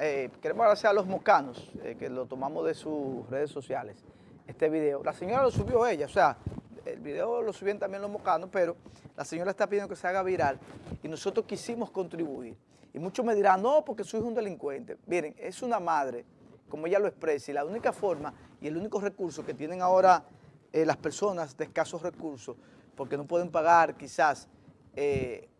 Eh, queremos agradecer a los mocanos, eh, que lo tomamos de sus redes sociales, este video. La señora lo subió ella, o sea, el video lo subieron también los mocanos, pero la señora está pidiendo que se haga viral y nosotros quisimos contribuir. Y muchos me dirán, no, porque su hijo es un delincuente. Miren, es una madre, como ella lo expresa, y la única forma y el único recurso que tienen ahora eh, las personas de escasos recursos, porque no pueden pagar quizás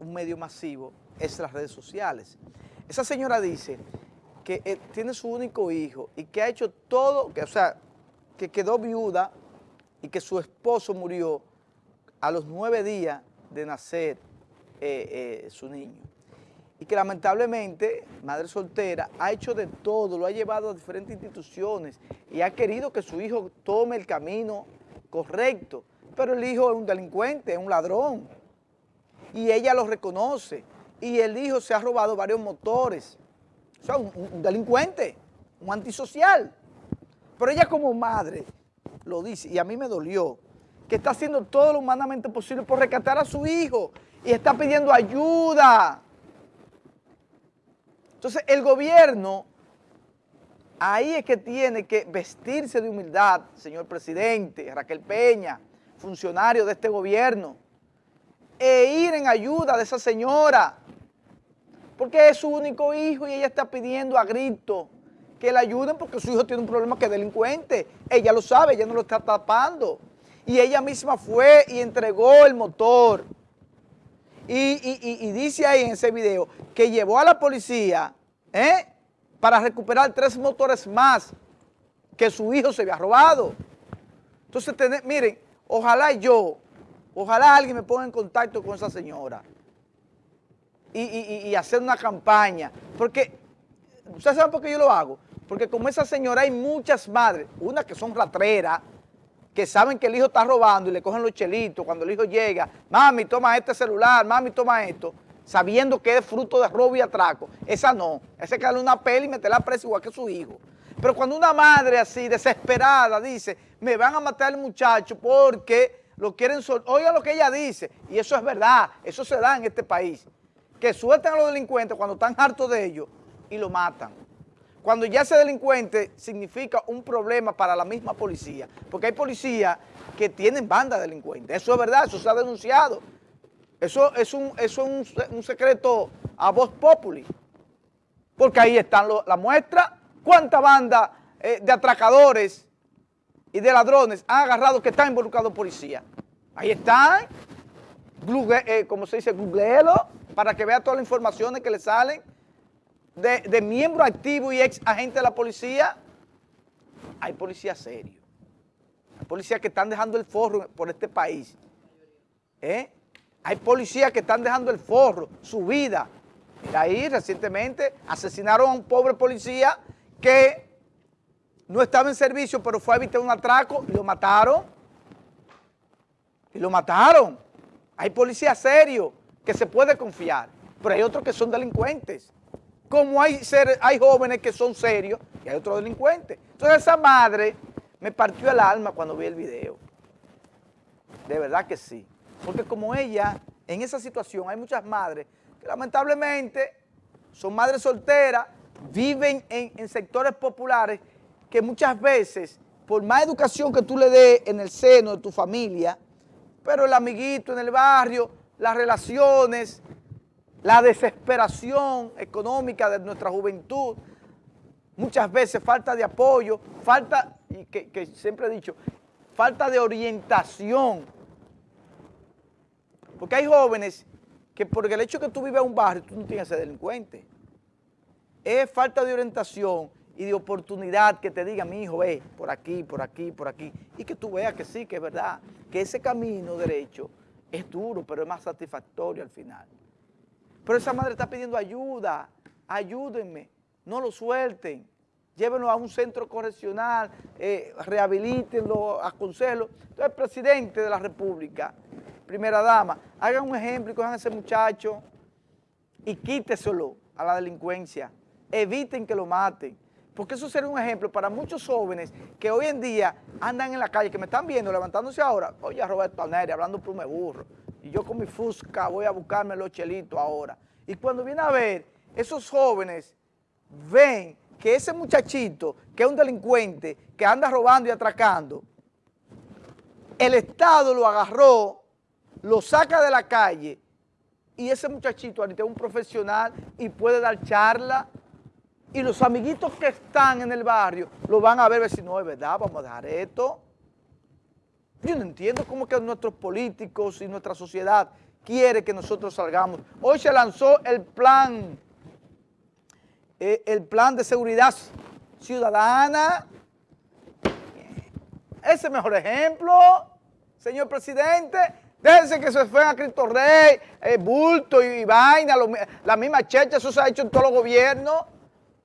un medio masivo, es las redes sociales. Esa señora dice que eh, tiene su único hijo y que ha hecho todo, que, o sea, que quedó viuda y que su esposo murió a los nueve días de nacer eh, eh, su niño. Y que lamentablemente, madre soltera, ha hecho de todo, lo ha llevado a diferentes instituciones y ha querido que su hijo tome el camino correcto. Pero el hijo es un delincuente, es un ladrón. Y ella lo reconoce. Y el hijo se ha robado varios motores o sea, un, delincuente, un antisocial. Pero ella como madre lo dice, y a mí me dolió, que está haciendo todo lo humanamente posible por rescatar a su hijo y está pidiendo ayuda. Entonces el gobierno, ahí es que tiene que vestirse de humildad, señor presidente, Raquel Peña, funcionario de este gobierno, e ir en ayuda de esa señora, porque es su único hijo y ella está pidiendo a grito que le ayuden porque su hijo tiene un problema que es delincuente. Ella lo sabe, ella no lo está tapando. Y ella misma fue y entregó el motor. Y, dice ahí en ese video que llevó a la policía ¿eh? para recuperar tres motores más que su hijo se había robado. Entonces, miren, ojalá yo, ojalá alguien me ponga en contacto con esa señora y, hacer una campaña. Porque, ¿ustedes saben por qué yo lo hago? Porque como esa señora hay muchas madres, unas que son ratreras, que saben que el hijo está robando y le cogen los chelitos cuando el hijo llega, mami, toma este celular, mami, toma esto, sabiendo que es fruto de robo y atraco. Esa no, esa que darle una peli y meterla presa igual que su hijo. Pero cuando una madre así, desesperada, dice, me van a matar al muchacho porque lo quieren sol oiga lo que ella dice, y eso es verdad, eso se da en este país que sueltan a los delincuentes cuando están hartos de ellos y lo matan. Cuando ya ese delincuente significa un problema para la misma policía, porque hay policías que tienen banda delincuentes, eso es verdad, eso se ha denunciado. Eso es un, eso es un, secreto a voz populi, porque ahí están la muestra, cuánta banda eh, de atracadores y de ladrones han agarrado que están involucrados policías. Ahí están, eh, como se dice, googleelo, para que vea todas las informaciones que le salen de, miembros activos y ex agentes de la policía. Hay policías serios. Hay policías que están dejando el forro por este país. ¿Eh? Hay policías que están dejando el forro, su vida. Mira ahí, recientemente asesinaron a un pobre policía que no estaba en servicio, pero fue a evitar un atraco y lo mataron. Y lo mataron. Hay policías serios que se puede confiar, pero hay otros que son delincuentes. Como hay, ser, hay jóvenes que son serios y hay otros delincuentes. Entonces esa madre me partió el alma cuando vi el video. De verdad que sí. Porque como ella, en esa situación hay muchas madres que lamentablemente son madres solteras, viven en, en sectores populares que muchas veces, por más educación que tú le des en el seno de tu familia, pero el amiguito en el barrio las relaciones, la desesperación económica de nuestra juventud, muchas veces falta de apoyo, falta, y que, siempre he dicho, falta de orientación. Porque hay jóvenes que por el hecho de que tú vives en un barrio, tú no tienes que ser delincuente. Es falta de orientación y de oportunidad que te diga, mi hijo, ve, por aquí, por aquí, por aquí, y que tú veas que sí, que es verdad, que ese camino derecho es duro, pero es más satisfactorio al final. Pero esa madre está pidiendo ayuda, ayúdenme, no lo suelten, llévenlo a un centro correccional, eh, rehabilítenlo, aconsejenlo. Entonces, presidente de la República, primera dama, hagan un ejemplo y cojan a ese muchacho y quíteselo a la delincuencia, eviten que lo maten porque eso sería un ejemplo para muchos jóvenes que hoy en día andan en la calle, que me están viendo, levantándose ahora, oye, Roberto Neri, hablando plume burro, y yo con mi fusca voy a buscarme los chelitos ahora. Y cuando viene a ver, esos jóvenes ven que ese muchachito, que es un delincuente, que anda robando y atracando, el Estado lo agarró, lo saca de la calle y ese muchachito ahorita es un profesional y puede dar charla y los amiguitos que están en el barrio lo van a ver, ver si no es verdad, vamos a dejar esto. Yo no entiendo cómo que nuestros políticos y nuestra sociedad quiere que nosotros salgamos. Hoy se lanzó el plan, eh, el plan de seguridad ciudadana. Ese mejor ejemplo, señor presidente. Déjense que se fue a Cristo Rey, eh, bulto y, vaina, la misma checha, eso se ha hecho en todos los gobiernos.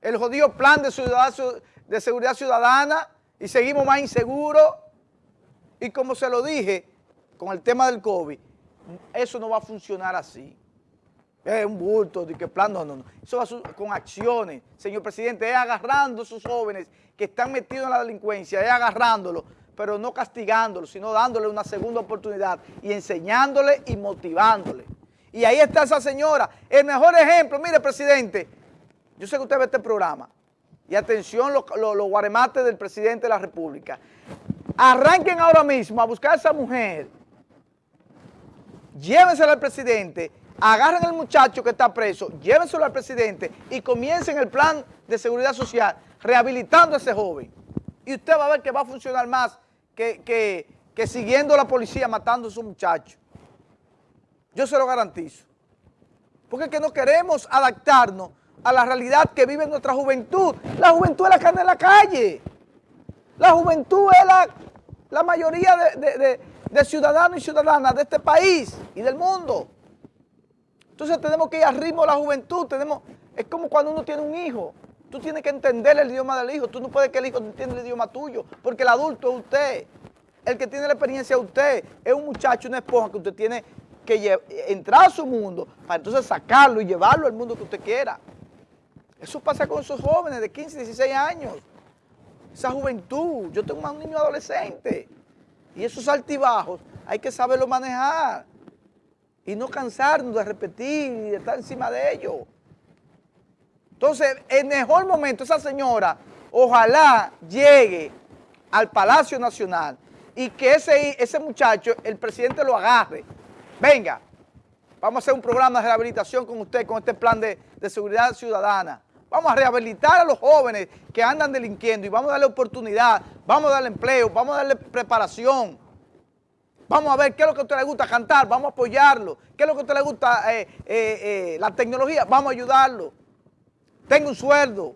El jodido plan de, seguridad ciudadana y seguimos más inseguros. Y como se lo dije con el tema del COVID, eso no va a funcionar así. Es un bulto de que plan, no, no, no. Eso va con acciones. Señor presidente, es agarrando a esos jóvenes que están metidos en la delincuencia, es agarrándolos, pero no castigándolos, sino dándole una segunda oportunidad y enseñándole y motivándole. Y ahí está esa señora. El mejor ejemplo, mire, presidente, yo sé que usted ve este programa. Y atención los, guaremates del presidente de la República. Arranquen ahora mismo a buscar a esa mujer llévenselo al presidente, agarren al muchacho que está preso, llévenselo al presidente y comiencen el plan de seguridad social rehabilitando a ese joven. Y usted va a ver que va a funcionar más que, que, siguiendo a la policía matando a esos muchachos. Yo se lo garantizo. Porque es que no queremos adaptarnos a la realidad que vive nuestra juventud. La juventud es la que anda en la calle. La juventud es la, la mayoría de, de ciudadanos y ciudadanas de este país y del mundo. Entonces tenemos que ir al ritmo de la juventud, tenemos, es como cuando uno tiene un hijo, tú tienes que entender el idioma del hijo, tú no puedes que el hijo entienda el idioma tuyo, porque el adulto es usted, el que tiene la experiencia es usted, es un muchacho, una esponja que usted tiene que entrar a su mundo para entonces sacarlo y llevarlo al mundo que usted quiera. Eso pasa con esos jóvenes de 15, 16 años, esa juventud, yo tengo un niño adolescente, y esos altibajos hay que saberlo manejar y no cansarnos de repetir y de estar encima de ellos. Entonces, el mejor momento, esa señora, ojalá llegue al Palacio Nacional y que ese, ese muchacho, el presidente lo agarre. Venga, vamos a hacer un programa de rehabilitación con usted, con este plan de, de seguridad ciudadana. Vamos a rehabilitar a los jóvenes que andan delinquiendo y vamos a darle oportunidad, vamos a darle empleo, vamos a darle preparación. Vamos a ver qué es lo que a usted le gusta cantar, vamos a apoyarlo. ¿Qué es lo que a usted le gusta eh, eh, eh, la tecnología? Vamos a ayudarlo. Tenga un sueldo.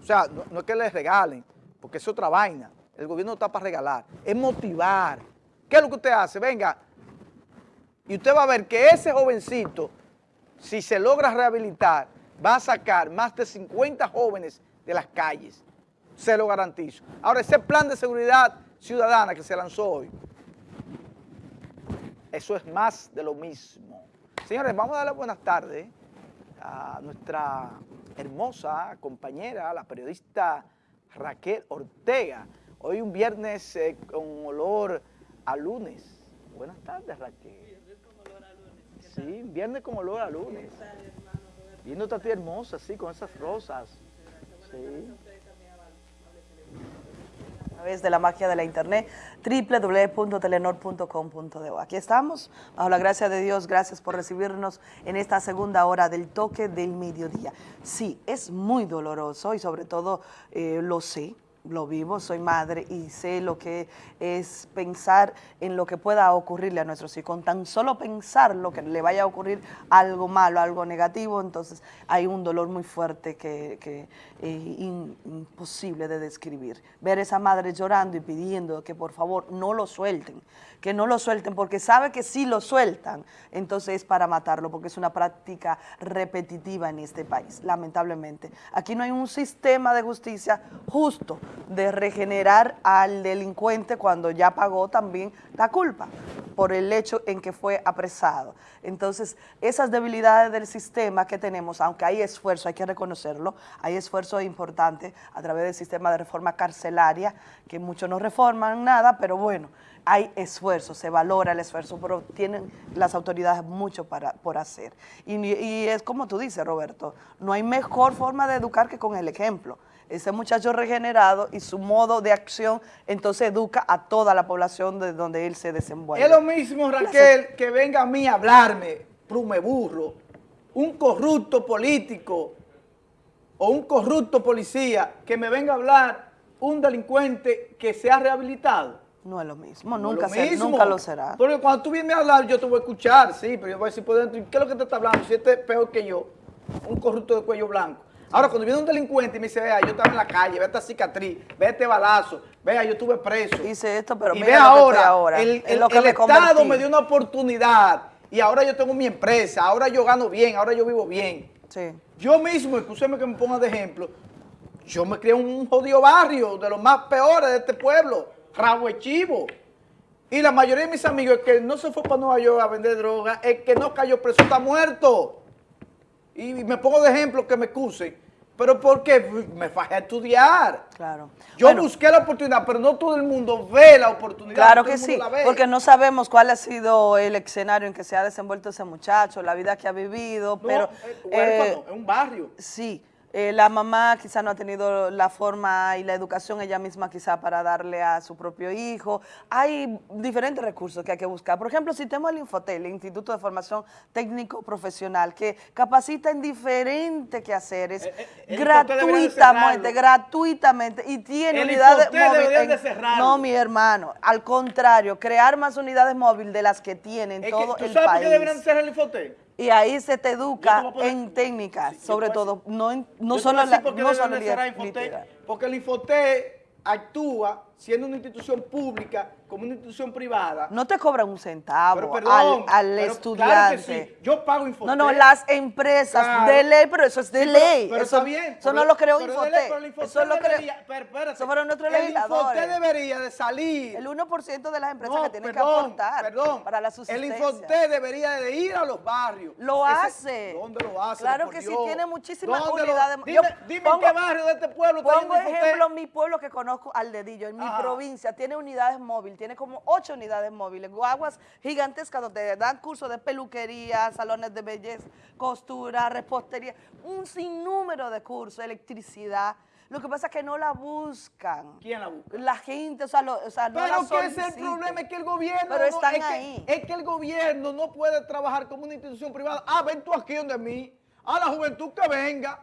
O sea, no, es que le regalen, porque es otra vaina. El gobierno no está para regalar, es motivar. ¿Qué es lo que usted hace? Venga, y usted va a ver que ese jovencito, si se logra rehabilitar, va a sacar más de 50 jóvenes de las calles, se lo garantizo. Ahora, ese plan de seguridad ciudadana que se lanzó hoy, eso es más de lo mismo. Señores, vamos a darle buenas tardes a nuestra hermosa compañera, la periodista Raquel Ortega. Hoy un viernes eh, con olor a lunes. Buenas tardes, Raquel. Viernes con olor a lunes. Sí, viernes con olor a lunes. Viendo a ti hermosa, sí, con esas rosas. Sí. A través de la magia de la internet, www.telenor.com.de. Aquí estamos, bajo la gracia de Dios, gracias por recibirnos en esta segunda hora del toque del mediodía. Sí, es muy doloroso y sobre todo eh, lo sé, lo vivo, soy madre y sé lo que es pensar en lo que pueda ocurrirle a nuestros hijos. Con tan solo pensar lo que le vaya a ocurrir algo malo, algo negativo, entonces hay un dolor muy fuerte que, es eh, imposible de describir. Ver a esa madre llorando y pidiendo que por favor no lo suelten, que no lo suelten, porque sabe que si lo sueltan, entonces es para matarlo, porque es una práctica repetitiva en este país, lamentablemente. Aquí no hay un sistema de justicia justo de regenerar al delincuente cuando ya pagó también la culpa. por el hecho en que fue apresado. Entonces, esas debilidades del sistema que tenemos, aunque hay esfuerzo, hay que reconocerlo, hay esfuerzo importante a través del sistema de reforma carcelaria, que muchos no reforman nada, pero bueno, hay esfuerzo, se valora el esfuerzo, pero tienen las autoridades mucho para, por hacer. Y, y es como tú dices, Roberto, no hay mejor forma de educar que con el ejemplo ese muchacho regenerado y su modo de acción, entonces educa a toda la población de donde él se desenvuelve. Es lo mismo, Raquel, que venga a mí a hablarme, prume burro, un corrupto político o un corrupto policía que me venga a hablar un delincuente que se ha rehabilitado. No es lo mismo, nunca, nunca lo será. Porque cuando tú vienes a hablar, yo te voy a escuchar, sí, pero yo voy a decir por dentro, ¿qué es lo que te está hablando? Si este es peor que yo, un corrupto de cuello blanco. Ahora, cuando viene un delincuente y me dice, vea, yo estaba en la calle, vea esta cicatriz, vea este balazo, vea, yo estuve preso. Hice esto, pero y vea ahora, el, Estado me dio una oportunidad y ahora yo tengo mi empresa, ahora yo gano bien, ahora yo vivo bien. Sí. Yo mismo, escúcheme que me ponga de ejemplo, yo me crié en un jodido barrio de los más peores de este pueblo, Rabo Chivo. Y la mayoría de mis amigos, el que no se fue para Nueva York a vender droga, el que no cayó preso está muerto y me pongo de ejemplo que me excusen, pero porque me fajé a estudiar. Claro. Yo busqué la oportunidad, pero no todo el mundo ve la oportunidad. Claro que sí, porque no sabemos cuál ha sido el escenario en que se ha desenvuelto ese muchacho, la vida que ha vivido, pero... Eh, es un barrio. Sí, eh, la mamá quizá no ha tenido la forma y la educación ella misma quizá para darle a su propio hijo. Hay diferentes recursos que hay que buscar. Por ejemplo, si tenemos el Infotel, el Instituto de Formación Técnico Profesional, que capacita en diferentes quehaceres, eh, eh, gratuitamente, gratuitamente, y tiene unidades móviles. no, mi hermano, al contrario, crear más unidades móviles de las que tienen todo el país. ¿Tú sabes por qué deberían ser el Infotel? Y ahí se te educa en técnicas, sobre todo, no, no solo la no solo Porque el Infoté actúa siendo una institución pública como una institución privada. No te cobran un centavo al, estudiante. Yo pago Infoté. No, no, las empresas de ley, pero eso es de ley. Pero, eso, está bien. Eso no lo creó Infoté. Eso lo creó. Eso fueron nuestros legisladores. El Infoté debería de salir. El 1% de las empresas que tienen que aportar perdón, para la subsistencia. El Infoté debería de ir a los barrios. Lo hace. ¿Dónde lo hace? Claro que sí, tiene muchísimas unidades. Dime, dime en qué barrio de este pueblo Pongo ejemplo mi pueblo que conozco al dedillo, en mi provincia, tiene unidades móviles, tiene como ocho unidades móviles, guaguas gigantescas donde dan cursos de peluquería, salones de belleza, costura, repostería, un sinnúmero de cursos, electricidad. Lo que pasa es que no la buscan. ¿Quién la busca? La gente, o sea, no Pero ¿qué es el problema? Es que el gobierno... Pero están es ahí. Que, es que el gobierno no puede trabajar como una institución privada. Ah, ven tú aquí donde mí. A la juventud que venga.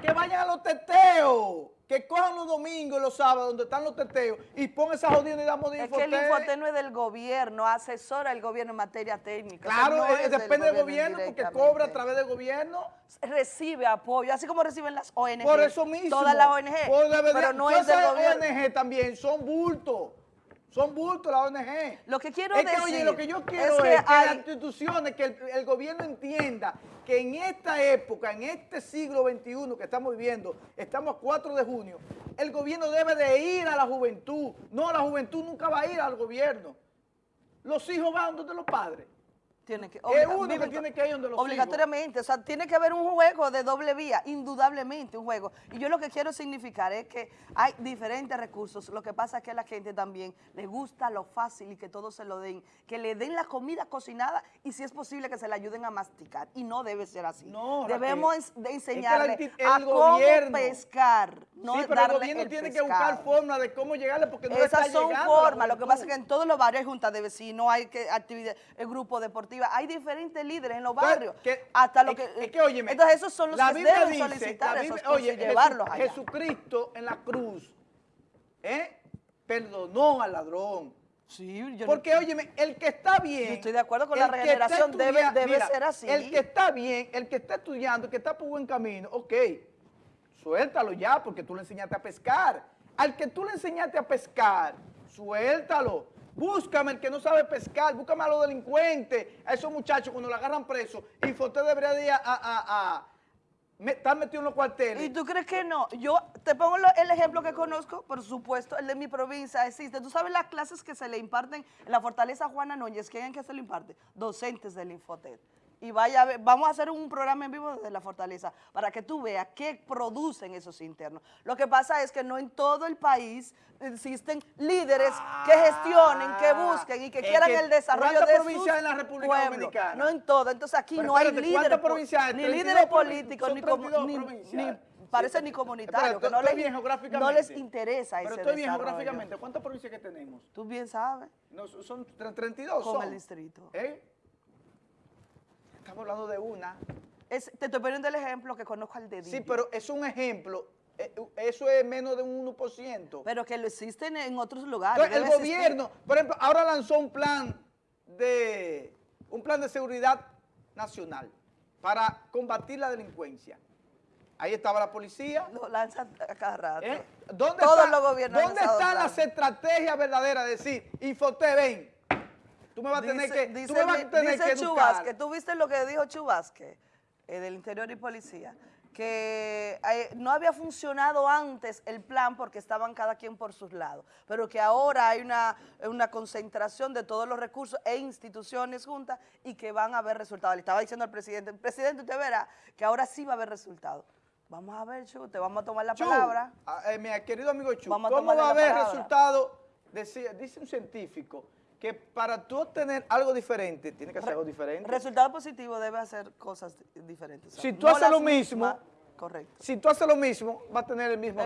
Que vayan a los teteos que cojan los domingos y los sábados donde están los teteos y pongan esa jodida unidad de Es que el Infoté no es del gobierno, asesora el gobierno en materia técnica. Claro, eh, depende del gobierno, porque cobra a través del gobierno. Recibe apoyo, así como reciben las ONG. Por eso mismo. Todas las ONG, pero no es del gobierno. ONG también son bultos. Son bultos la ONG. Lo que quiero es que, Oye, lo que yo quiero es que, las instituciones, que el, gobierno entienda que en esta época, en este siglo XXI que estamos viviendo, estamos a 4 de junio, el gobierno debe de ir a la juventud. No, la juventud nunca va a ir al gobierno. Los hijos van donde los padres. Tiene que, es uno que tiene que ir donde los Obligatoriamente, o sea, tiene que haber un juego de doble vía, indudablemente un juego. Y yo lo que quiero significar es que hay diferentes recursos, lo que pasa es que a la gente también le gusta lo fácil y que todos se lo den, que le den la comida cocinada y si es posible que se le ayuden a masticar. Y no debe ser así. No, Debemos de enseñarle a cómo pescar, no sí, pero el gobierno tiene que buscar formas de cómo llegarle porque no Esas está son formas, lo que pasa es que en todos los barrios hay juntas de vecinos, hay que actividad, el grupo deportivo hay diferentes líderes en los barrios. hasta lo que, entonces esos son los que deben solicitar esos oye, y llevarlos allá. Jesucristo en la cruz ¿eh? perdonó al ladrón. Sí, Porque, óyeme, el que está bien... Yo estoy de acuerdo con la regeneración, debe, debe ser así. El que está bien, el que está estudiando, el que está por buen camino, ok, suéltalo ya, porque tú le enseñaste a pescar. Al que tú le enseñaste a pescar, suéltalo. Búscame el que no sabe pescar, búscame a los delincuentes, a esos muchachos cuando lo agarran preso. Infoté debería ir a, me- están metidos en los cuarteles. ¿Y tú crees que no? Yo te pongo el ejemplo que conozco, por supuesto, el de mi provincia existe. ¿Tú sabes las clases que se le imparten en la Fortaleza Juana Núñez? ¿Quién es que se le imparte? Docentes del Infotet. Y vaya a ver, vamos a hacer un programa en vivo desde la Fortaleza para que tú veas qué producen esos internos. Lo que pasa es que no en todo el país existen líderes que gestionen, que busquen y que Ah, quieran que el desarrollo ¿cuántas de provincias en la República. Dominicana? No en todo. Entonces aquí Pero no hay líderes, ni 32 líderes políticos, ni, como- 32 ni- parece Sí, ni espérate, comunitarios, que no les, no interesa Pero ese estoy bien geográficamente. ¿Cuántas provincias que tenemos? Tú bien sabes. No, son- son tre- 32. Con son. el distrito. ¿Eh? Estamos hablando de una. Es- te estoy poniendo el ejemplo que conozco al dedillo. Sí, pero es un ejemplo. eh, Eso es menos de un 1%. Pero que lo existen en otros lugares. Entonces, el existir. gobierno, por ejemplo, ahora lanzó un plan de un plan de seguridad nacional para combatir la delincuencia. Ahí estaba la policía. Lo lanza a cada rato. ¿eh? ¿Dónde, Todos está- los gobiernos ¿dónde están las estrategias verdaderas de decir, Infote, ven, tú me vas a tener Dice, que, dice, tú me vas a mi- tener dice que. Chubasque, tú viste lo que dijo Chubasque, eh, del Interior y Policía, que eh, no había funcionado antes el plan porque estaban cada quien por sus lados, pero que ahora hay una, una concentración de todos los recursos e instituciones juntas y que van a haber resultados. Le estaba diciendo al presidente, presidente, usted verá que ahora sí va a haber resultados. Vamos a ver, Chu, te vamos a tomar la Chu, palabra. ah, eh, mi querido amigo Chu, Vamos a ¿cómo va a haber palabra. resultado? Dice, dice un científico que para tú obtener algo diferente, tiene que hacer algo diferente. Resultado positivo debe hacer cosas di- diferentes. Si tú haces lo mismo, mismas, correcto. Si tú haces lo mismo, va a tener el mismo